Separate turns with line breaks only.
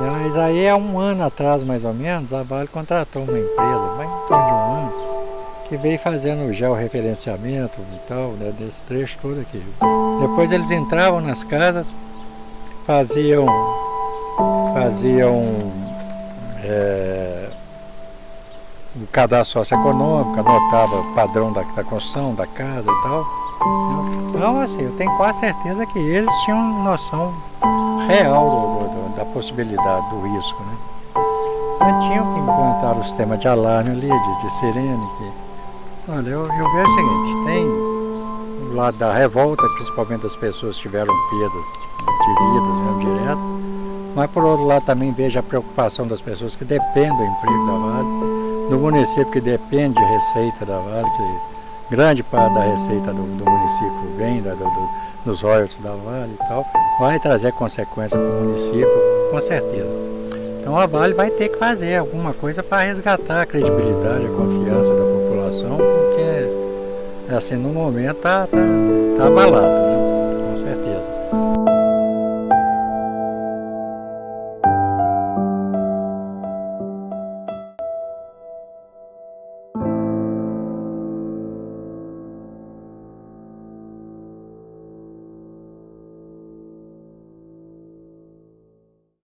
Mas aí há um ano atrás, mais ou menos, a Vale contratou uma empresa, mais em torno de um ano, que veio fazendo o georreferenciamento e tal, né, desse trecho todo aqui. Depois eles entravam nas casas, faziam, faziam é, o cadastro socioeconômico, anotava o padrão da, da construção, da casa e tal. Então, assim, eu tenho quase certeza que eles tinham noção real do, do, da possibilidade do risco, né? Mas tinham que implantar o sistema de alarme ali, de, de sirene. Que... Olha, eu, eu vejo o seguinte, tem o lado da revolta, principalmente das pessoas que tiveram perdas de vidas mesmo direto, mas por outro lado também vejo a preocupação das pessoas que dependem do emprego da Vale, do município que depende de receita da Vale, que grande parte da receita do, do município vem da, do, dos royalties da Vale e tal, vai trazer consequências para o município, com certeza. Então a Vale vai ter que fazer alguma coisa para resgatar a credibilidade, a confiança da população, porque assim, no momento está tá, tá abalado.